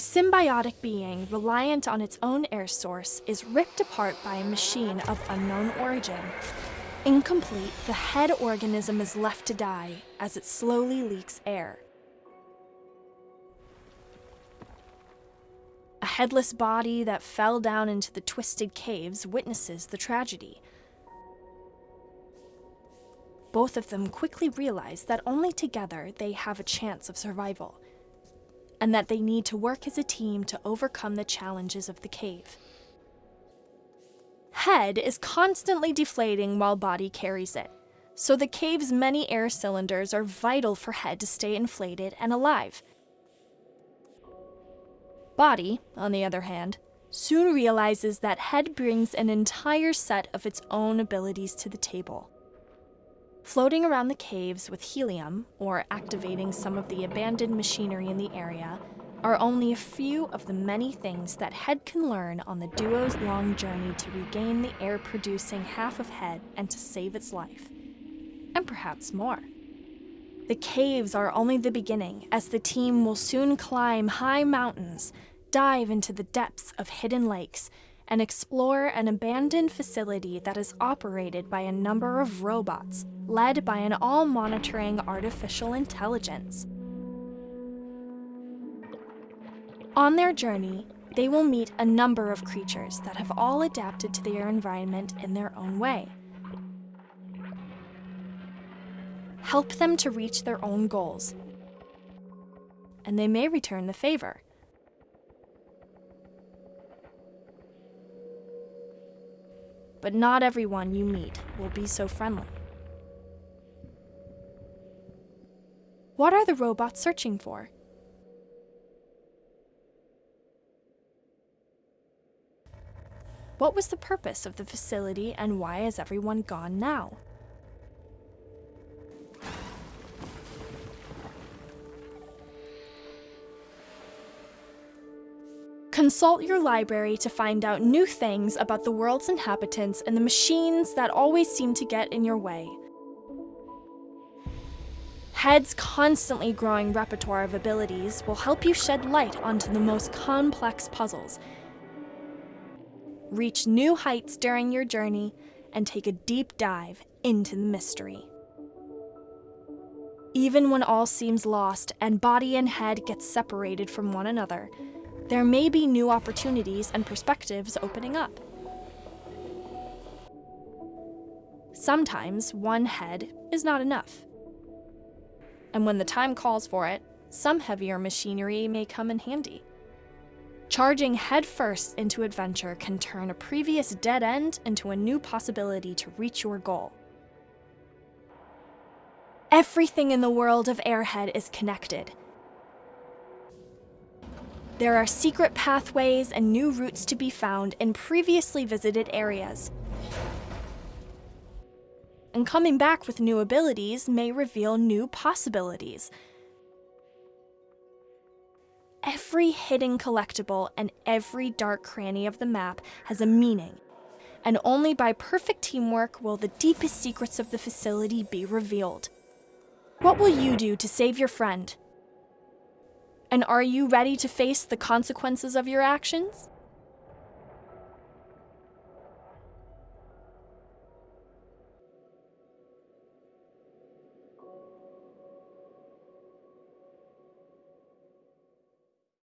A symbiotic being reliant on its own air source is ripped apart by a machine of unknown origin. Incomplete, the head organism is left to die as it slowly leaks air. A headless body that fell down into the twisted caves witnesses the tragedy. Both of them quickly realize that only together they have a chance of survival, and that they need to work as a team to overcome the challenges of the cave. Head is constantly deflating while body carries it, so the cave's many air cylinders are vital for head to stay inflated and alive. Body, on the other hand, soon realizes that head brings an entire set of its own abilities to the table. Floating around the caves with helium, or activating some of the abandoned machinery in the area, are only a few of the many things that Head can learn on the duo's long journey to regain the air producing half of Head and to save its life. And perhaps more. The caves are only the beginning, as the team will soon climb high mountains, dive into the depths of hidden lakes, and explore an abandoned facility that is operated by a number of robots, led by an all monitoring artificial intelligence. On their journey, they will meet a number of creatures that have all adapted to their environment in their own way. Help them to reach their own goals, and they may return the favor. But not everyone you meet will be so friendly. What are the robots searching for? What was the purpose of the facility and why is everyone gone now? Consult your library to find out new things about the world's inhabitants and the machines that always seem to get in your way. Head's constantly growing repertoire of abilities will help you shed light onto the most complex puzzles, reach new heights during your journey, and take a deep dive into the mystery. Even when all seems lost and body and head get separated from one another, there may be new opportunities and perspectives opening up. Sometimes one head is not enough. And when the time calls for it, some heavier machinery may come in handy. Charging headfirst into adventure can turn a previous dead end into a new possibility to reach your goal. Everything in the world of Airhead is connected, there are secret pathways and new routes to be found in previously visited areas. And coming back with new abilities may reveal new possibilities. Every hidden collectible and every dark cranny of the map has a meaning, and only by perfect teamwork will the deepest secrets of the facility be revealed. What will you do to save your friend? And are you ready to face the consequences of your actions?